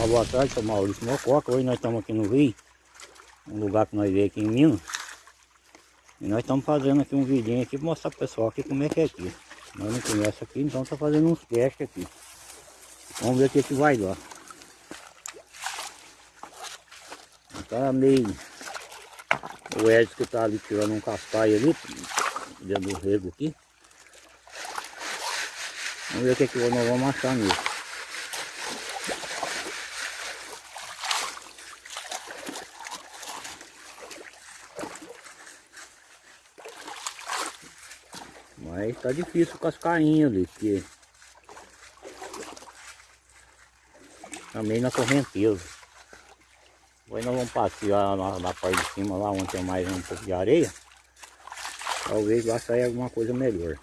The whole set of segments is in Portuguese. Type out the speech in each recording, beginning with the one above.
Uma boa tarde, sou Maurício Mococa. Hoje nós estamos aqui no Rio, um lugar que nós veio aqui em Minas. E nós estamos fazendo aqui um vidinho aqui para mostrar pro pessoal aqui como é que é aqui. Nós não conhecemos aqui, então está fazendo uns testes aqui. Vamos ver o que, que vai dar. Tá meio... O Edson que está ali tirando um cascaio ali, dentro do rego aqui. Vamos ver o que, que nós vamos achar nisso. Mas tá difícil com as cainhas ali, porque também na correnteza. Agora nós vamos passear na, na parte de cima lá onde tem mais um pouco de areia. Talvez lá saia alguma coisa melhor.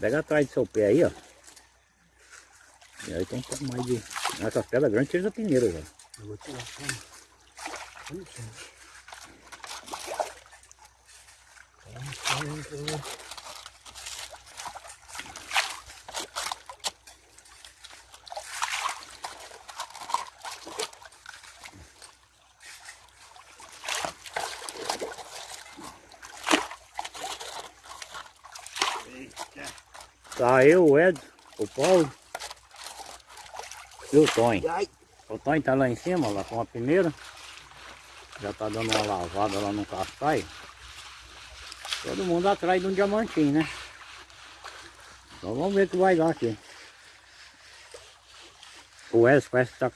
Pega atrás do seu pé aí, ó. E aí tem um pouco mais de. Essas pedras grandes tira da peneira, velho. Eu vou tirar. Tá eu, o Edson, o Paulo e o Tonho. O Tonho tá lá em cima, lá com a peneira. Já tá dando uma lavada lá no cascaio. Todo mundo atrás de um diamantinho, né? Então vamos ver o que vai dar aqui. O Edson parece que tá.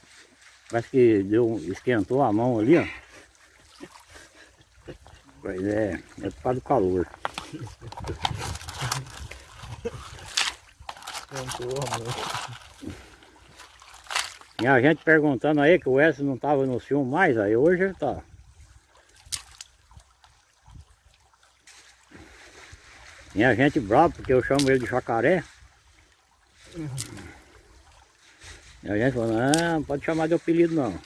Parece que deu, esquentou a mão ali, ó. Pois é, é por causa do calor. cantou, amor. E a gente perguntando aí que o Edson não tava no filme mais, aí hoje ele tá. E a gente bravo porque eu chamo ele de jacaré. E a gente falou, não, não pode chamar de apelido não.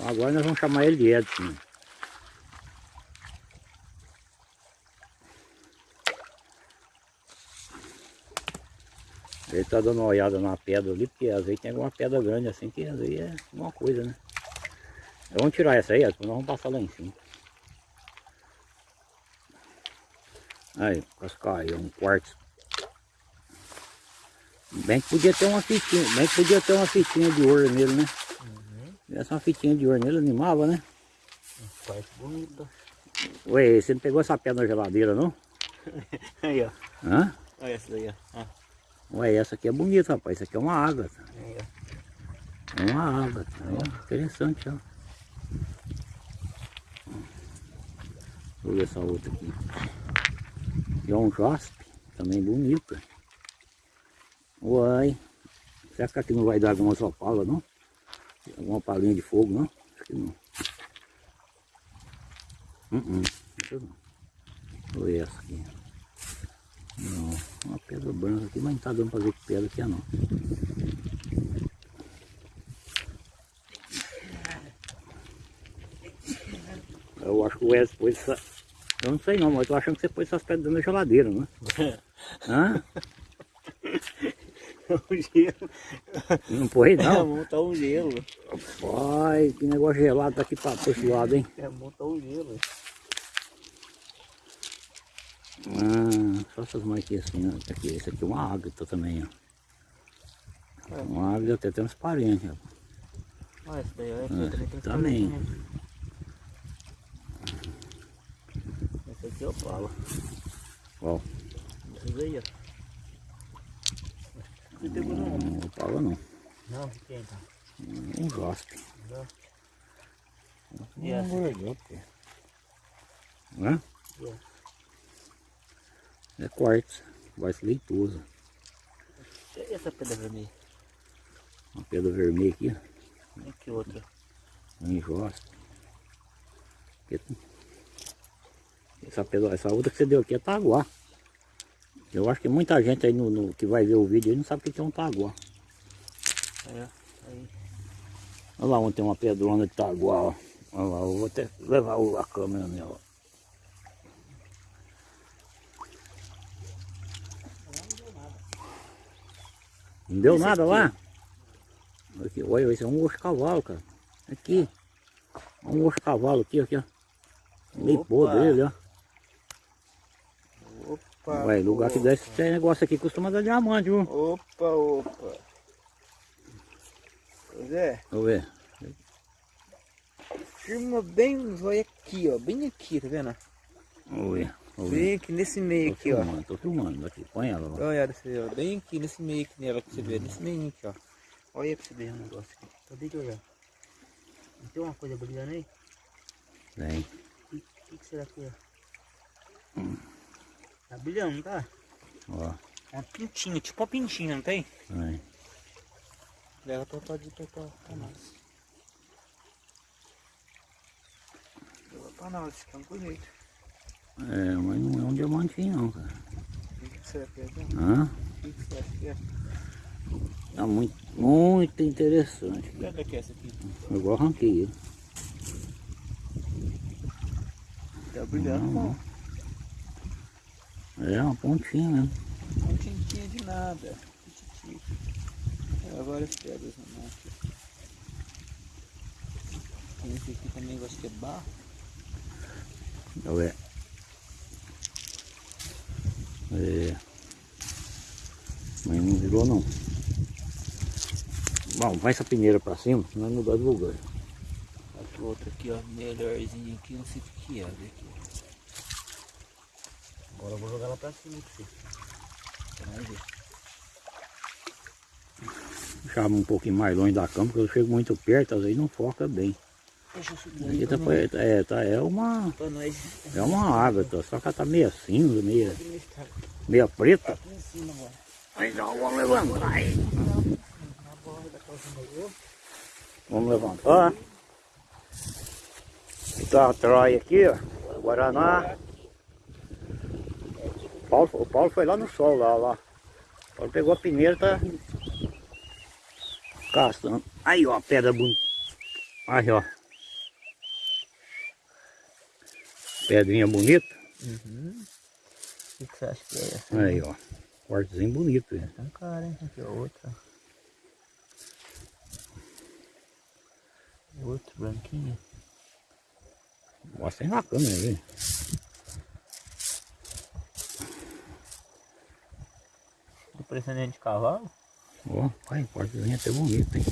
Agora nós vamos chamar ele de Edson. Ele tá dando uma olhada na pedra ali, porque às vezes tem alguma pedra grande assim, que às vezes é uma coisa, né? Vamos tirar essa aí, depois nós vamos passar lá em cima. Aí, cascaio, um quartzo. Bem que podia ter uma fitinha, bem que podia ter uma fitinha de ouro nele, né? Uhum. Essa uma fitinha de ouro nele animava, né? Parte bonita. Ué, você não pegou essa pedra na geladeira, não? Aí, ó. Hã? Olha essa daí, ó. Ah, Ué, essa aqui é bonita, rapaz. Isso aqui é uma ágata. Aí, ó. É uma ágata. Ó, interessante, ó. Eu ver essa outra aqui. Um jaspe, também bonita. Uai. Será que aqui não vai dar alguma só pala, não? Alguma palinha de fogo, não? Acho que não. Uh -uh. Ver essa aqui. Não, uma pedra branca aqui, mas não tá dando pra ver que pedra que é não. Eu acho que o Edson pôs essa... Eu não sei não, mas eu tô achando que você pôs essas pedras dentro da geladeira, não é? Hã? um gelo. Não É, não? montar um gelo. Ai, que negócio gelado tá aqui pra, pra esse lado, hein? É, montar um gelo. Ah, só essas marquinhas assim, ó. Aqui, esse aqui é uma ágata também, ó. É. Uma ágata até parentes, ó. Olha essa daí, olha Ah, aqui. também tem também. folhinha. Essa aqui é o pala. Ó, Essa daí, ó. Não pegou não. não fala não. Não, quem tá? Um jaspe. Não. Um. Hã? E essa? É quartzo. Quartzo leitoso. E essa pedra vermelha? Uma pedra vermelha aqui. E que outra? Um jaspe. Essa, pedra, essa outra que você deu aqui é taguá. Eu acho que muita gente aí no, no- que vai ver o vídeo aí não sabe o que é um taguá. É, aí. Olha lá onde tem uma pedrona de taguá, ó. Olha lá, eu vou até levar a câmera nela. Não deu Esse nada aqui. lá? Aqui, olha, esse é um osso cavalo, cara. Aqui. Um osso cavalo aqui, aqui, ó. Meio podre ele, ó. Opa. Ué, lugar que opa. dá esse negócio aqui costuma dar diamante, viu? Opa, opa. Zé, eu ver. firma bem, olha aqui, ó. Bem aqui, tá vendo? Vamos ver. Vamos ver. Bem aqui nesse meio Tô aqui, ó. filmando, tô filmando aqui. Põe ela lá. Olha essa aí, ó. Bem aqui nesse meio aqui nela pra você ver. Nesse meio aqui, ó. Olha pra você ver o negócio aqui. Acabei de olhar. Não tem uma coisa brilhando aí? Vem. O que, que, que será que é? Tá brilhando, não tá? Ó. É uma pintinha, tipo uma pintinha, não tem? Vem. Leva pra, pra, pra, pra, pra nós. Leva pra nós, fica bonito. É, mas não é um diamantinho não, cara. O que, será que é? Hã? O que, será que é? Tá muito, muito interessante. que é essa aqui? Eu igual arranquei ele. Tá brilhando, Não. não. É uma pontinha mesmo. Não tinha de nada. É, várias pedras na mão aqui. Tem esse aqui também, eu acho que é barro. Ver. É. Mas não virou não. Bom, vai essa peneira pra cima, senão vai mudar de lugar. Acho outro aqui, ó, melhorzinho aqui, não sei o que é. Aqui. Agora eu vou jogar lá pra cima pra você. Vai ver. Um pouquinho mais longe da cama, porque eu chego muito perto, às vezes não foca bem. Deixa eu subir Aqui aí tá, pra pra- é, tá, é uma. É uma água, tá, só que ela tá meia cinza, meia, Aqui no estado. meia preta. Aqui em cima agora. Mas não, vamos levantar aí. Vamos levantar. Tá a Troia aqui, ó. Guaraná. O Paulo, o Paulo foi lá no sol, lá, lá. O Paulo pegou a peneira, tá caçando. Aí, ó, a pedra bonita. Aí, ó. Pedrinha bonita. Uhum. O que, você acha que é essa? Aí, ó. Cortezinho bonito. hein? Tá cara, hein? Aqui, ó, outra. Outro branquinho. Mostra aí na câmera, viu? Parecendo dente de cavalo? Ó, pai, cortezinho até bonito, hein?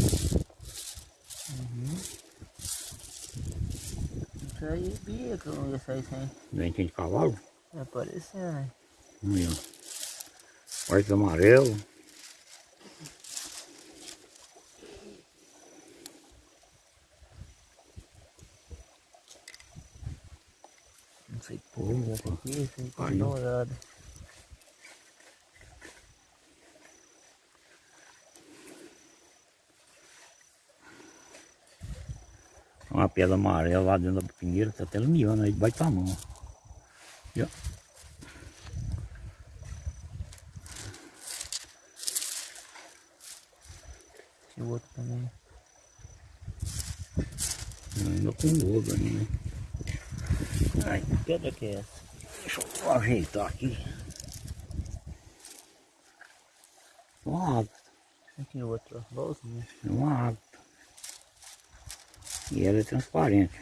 Isso aí, bica, não ia sair sem. Dentinho de cavalo. Tá aparecendo, né? Aí, ó. Corte amarelo. Não sei que porra é Opa. aqui, isso aí tá dourado. Uma pedra amarela lá dentro da pinheira, tá até lumiando aí debaixo da mão. E, ó. Esse outro também. Ainda com lobo ainda, né? Ai, Que pedra que é essa? deixa eu ajeitar aqui. Uma água, Aqui outro, ó. Igualzinho. uma água. E ela é transparente.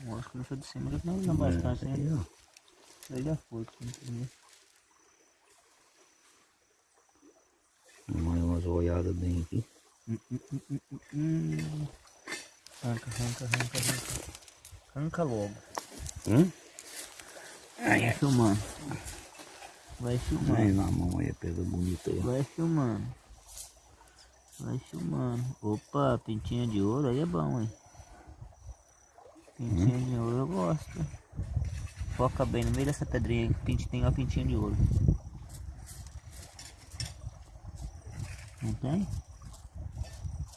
Nossa, começou de cima, já não bastante, É, aí, né? ó. Aí já foi. Dá mais umas olhadas bem aqui. Hum, hum, hum. Arranca, arranca, arranca, arranca. Arranca logo. Hum? Vai filmando. Vai Aí filmando. na mão aí a pedra bonita aí. Vai filmando. Vai filmando. Opa, pintinha de ouro aí é bom, hein? Pintinha de ouro eu gosto. Foca bem no meio dessa pedrinha aí que tem uma pintinha de ouro. Não tem?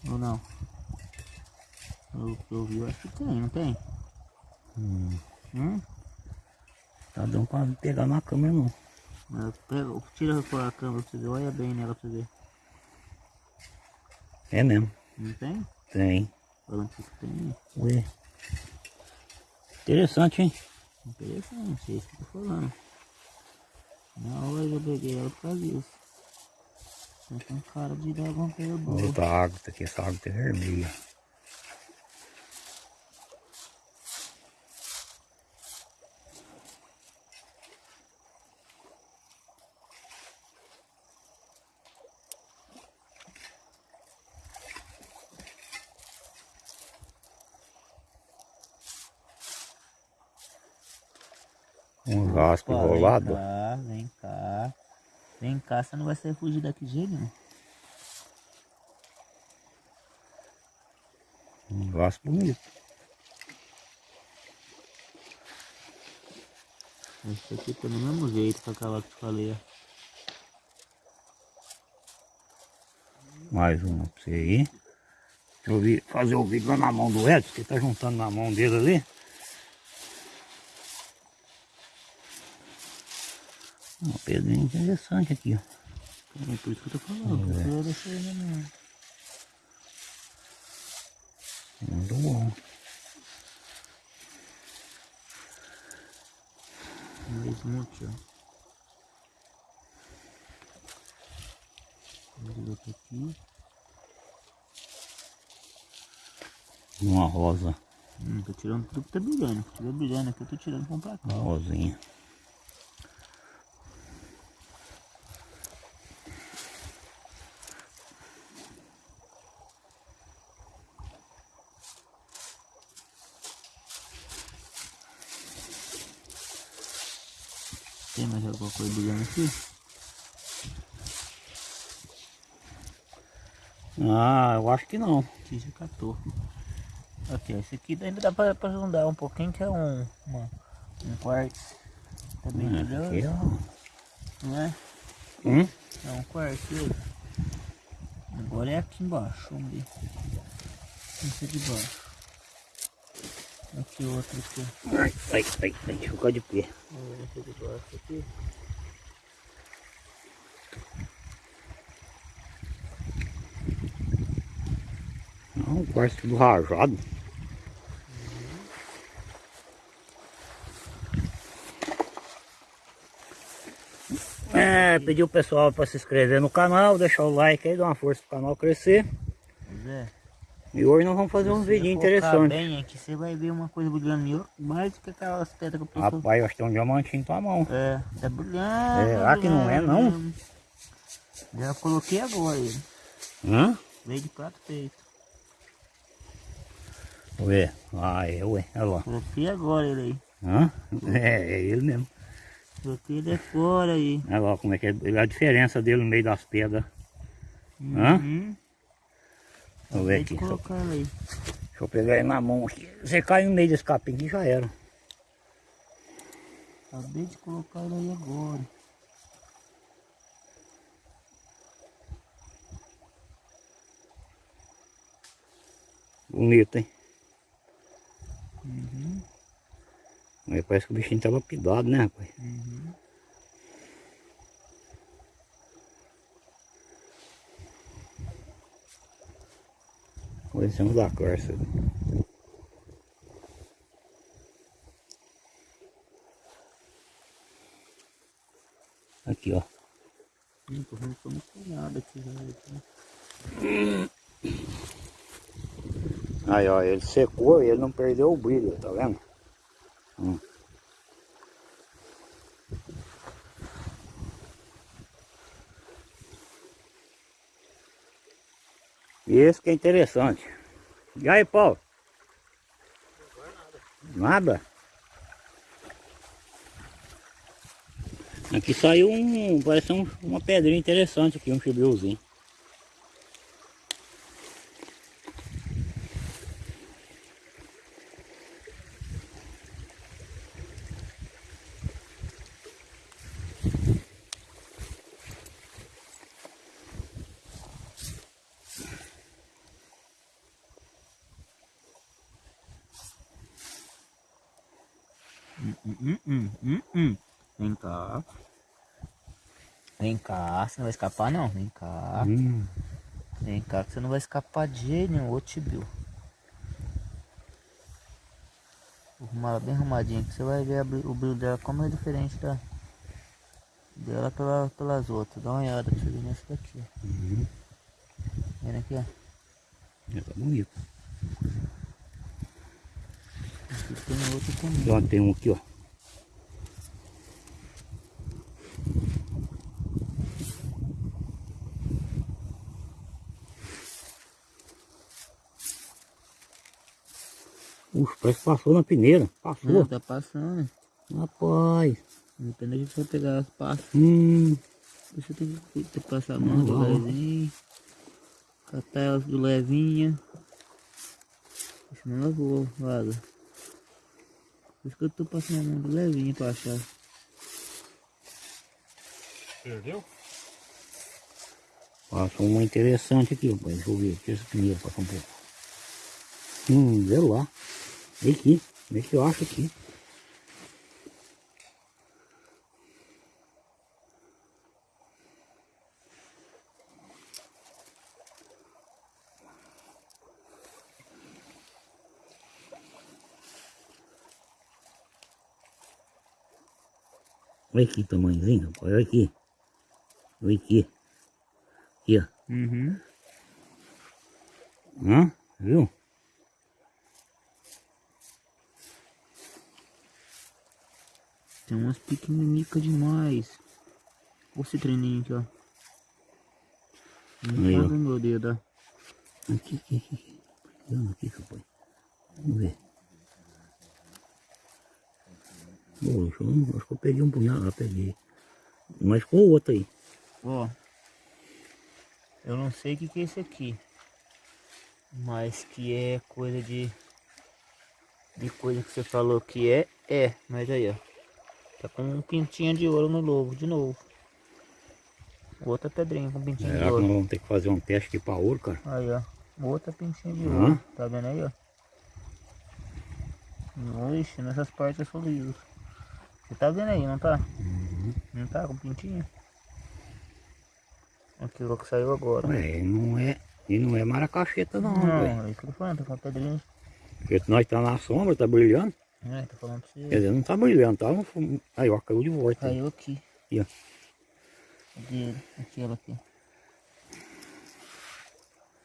Ou não? Eu, eu vi, eu acho que tem, não tem? Hum, Hum? tá dando pra pegar na câmera não. Mas Pega, tira a câmera pra você ver, olha bem nela pra você ver. É mesmo. Não tem? Tem. Falando que tem. Ué. Interessante, hein? Interessante, é isso que eu tô falando. Na hora eu peguei ela por causa disso. Tá com cara de dar alguma coisa boa. Outra água, tá aqui, essa água tá vermelha. Um raspo Opa, enrolado. Vem cá, vem cá. Vem cá, você não vai sair fugir daqui de jeito nenhum. Um raspo bonito. Esse aqui tá do mesmo jeito com aquela que eu falei. Mais uma pra você aí. Deixa eu fazer o vídeo lá na mão do Edson, que tá juntando na mão dele ali. Uma pedrinha interessante aqui, ó. É por isso que eu tô falando. É. Eu ele. Muito bom. Um monte, ó. Aqui. Uma rosa, Hum, tô tirando tudo que tá brilhando. Se tiver brilhando aqui, eu tô tirando pra cá. uma rosinha. Tem mais alguma coisa brilhando aqui? Ah, eu acho que não. Aqui já catou. Aqui, esse aqui ainda dá pra, andar um pouquinho, que é um, uma, um quartzo. Tá bem É, ó. não é? Hum? É um quartzo. Agora é aqui embaixo, vamos ver. Esse de baixo. Aqui outro aqui. Ai, ai, ai, ai, ficar de pé. Vamos ver esse de baixo aqui. Não, quase tudo rajado. É, pedir o pessoal para se inscrever no canal, deixar o like aí, dar uma força pro canal crescer. Pois é. E hoje nós vamos fazer um vídeo interessante. bem aqui, você vai ver uma coisa brilhando mais do que aquelas pedras que eu pessoal Rapaz, eu acho que tem um diamantinho em tua mão. É, tá brilhando. Será que não é, não? Já coloquei agora ele. Hã? Veio de prato feito. Ué, ah, é, ué, olha lá. Coloquei agora ele aí. Hã? É, é ele mesmo. Coloquei ele fora aí. Olha lá como é que é a diferença dele no meio das pedras. Hã? Uhum. Vamos ver aqui. Deixa eu- colocar ele aí. Deixa eu pegar ele na mão aqui. Você cai no meio desse capim aqui já era. Acabei de colocar ele aí agora. Bonito, hein? Aí parece que o bichinho tá lapidado, né, rapaz? Uhum. Coisamos da corça. Aqui, ó. Tô vendo nada aqui. né? Aí, ó, ele secou e ele não perdeu o brilho, tá vendo? Hum. E esse que é interessante. E aí, Paulo? Nada? Aqui saiu um, parece um, uma pedrinha interessante aqui, um chibrilzinho. Hum, hum, hum, hum. Vem cá. Vem cá, você não vai escapar não. Vem cá. Hum. Vem cá que você não vai escapar de jeito nenhum, ô tibio. Arrumar ela bem arrumadinha, que você vai ver o brilho dela como é diferente da dela pela, pelas outras. Dá uma olhada pra você ver nessa daqui, ó. Uhum. Vendo aqui, ó. Já tá bonito. Aqui tem outra também. Tem um aqui, ó. Uxa, parece que passou na peneira. Passou. Não, tá passando. Rapaz. Depende a gente vai pegar as pastas. Hum. Você tem que ter que passar a mão do levinho. Catar elas do levinha. Senão ela voa, vaza. Por isso que eu tô passando a mão do levinho pra achar. Perdeu? Passou uma interessante aqui, rapaz. Deixa eu ver. Deixa essa peneira passar um pouco. Hum, vê lá. Vem aqui. Vê que eu acho aqui. Olha aqui tamanhozinho, rapaz. Olha aqui. Olha aqui. Aqui, ó. Uhum. Hã? Viu? Tem umas pequeninicas demais. Olha esse treininho aqui, ó. Não tá meu dedo, ó. Aqui, aqui, aqui. Pegando aqui, rapaz. Vamos ver. Poxa, eu acho que eu peguei um punhado. Ah, peguei. Mas ficou outro aí. Ó. Eu não sei o que, que é esse aqui. Mas que é coisa de. De coisa que você falou que é, é. Mas aí, ó. Tá com um pintinho de ouro no lobo, de novo. Outra pedrinha com pintinho de Será que ouro. nós vamos ter que fazer um teste aqui pra ouro, cara? Aí, ó. Outra pintinha de Hã? ouro. Tá vendo aí, ó? Oxe, nessas partes eu sou liso. Você tá vendo aí, não tá? Não tá com pintinho? Aqui o que saiu agora. Ué, não é. E não é maracacheta não. Não, é isso que eu tô falando, tá com pedrinha. Porque nós tá na sombra, tá brilhando. É, tô falando pra Quer você. dizer, não tá brilhando, tá? Aí, ó, caiu de volta. Caiu aqui. Aqui, ó. Cadê ele? Aqui, ela aqui.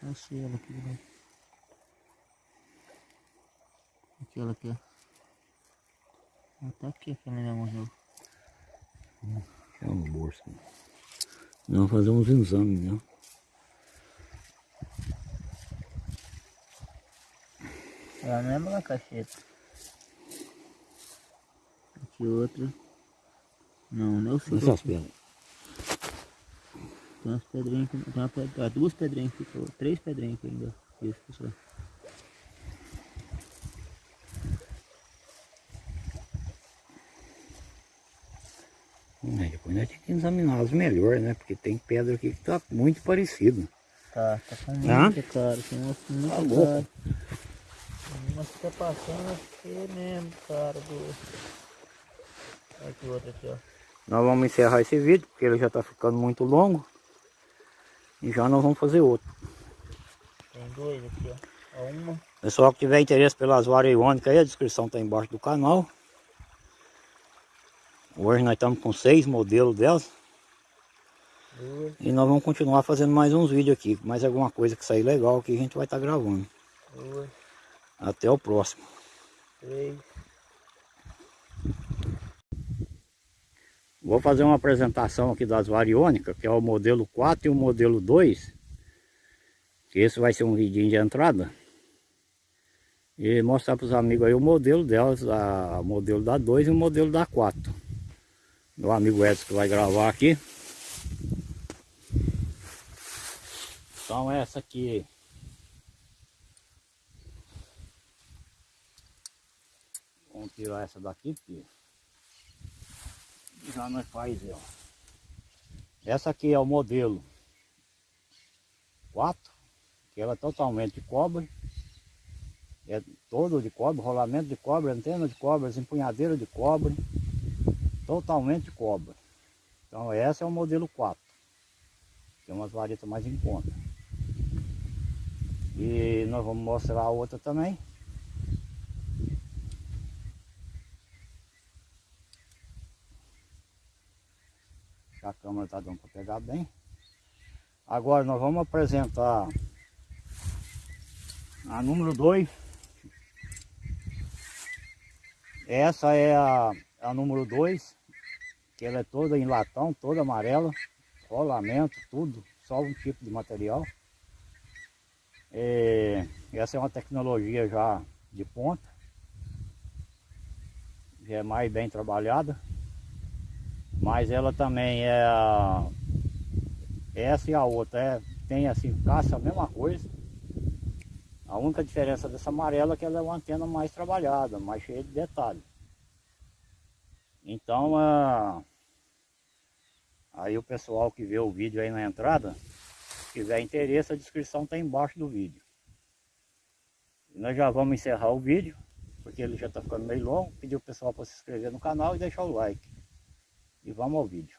Achei ela aqui, né? Aqui, ela aqui, ó. Ela tá aqui, aquela minha morreu. É um bolso. Nós vamos fazer uns exames, né? Ela não é maracacheta. Aqui outra. Não, não sei. Essas pedras. Tem umas pedrinhas aqui. Tem uma pedra, duas pedrinhas aqui. Três pedrinhas aqui ainda. Isso, pessoal. É, depois nós temos que examinar as melhores, né? Porque tem pedra aqui que tá muito parecida. Tá, tá com Hã? muita cara. Tem umas com muita Tá louco. cara. Tem umas que tá passando aqui mesmo, cara. Do... Aqui outra aqui, ó. Nós vamos encerrar esse vídeo, porque ele já tá ficando muito longo. E já nós vamos fazer outro. Tem dois aqui, ó. Uma. Pessoal que tiver interesse pelas varas iônicas aí, a descrição tá embaixo do canal. Hoje nós estamos com seis modelos delas. Duas, E nós vamos continuar fazendo mais uns vídeos aqui. Mais alguma coisa que sair legal que a gente vai estar gravando. duas, Até o próximo. três. Vou fazer uma apresentação aqui das variônicas, que é o modelo 4 e o modelo 2. Que esse vai ser um vidinho de entrada. E mostrar para os amigos aí o modelo delas, a, o modelo da 2 e o modelo da 4. Meu amigo Edson que vai gravar aqui. Então essa aqui. Vamos tirar essa daqui, porque já faz ó. Essa aqui é o modelo 4, que ela é totalmente de cobre. É todo de cobre, rolamento de cobre, antena de cobre, empunhadeira de cobre. Totalmente de cobre. Então essa é o modelo 4. Tem umas varetas mais em conta. E nós vamos mostrar a outra também. A câmera está dando para pegar bem. Agora nós vamos apresentar a número 2. Essa é a, a número 2, que ela é toda em latão, toda amarela, rolamento, tudo, só um tipo de material. É, essa é uma tecnologia já de ponta, já é mais bem trabalhada, mas ela também é essa e a outra é, tem assim, caça a mesma coisa, a única diferença dessa amarela é que ela é uma antena mais trabalhada, mais cheia de detalhes. Então, uh, aí o pessoal que vê o vídeo aí na entrada, se tiver interesse, a descrição está embaixo do vídeo. E nós já vamos encerrar o vídeo, porque ele já está ficando meio longo. Pedir o pessoal para se inscrever no canal e deixar o like. E vamos ao vídeo.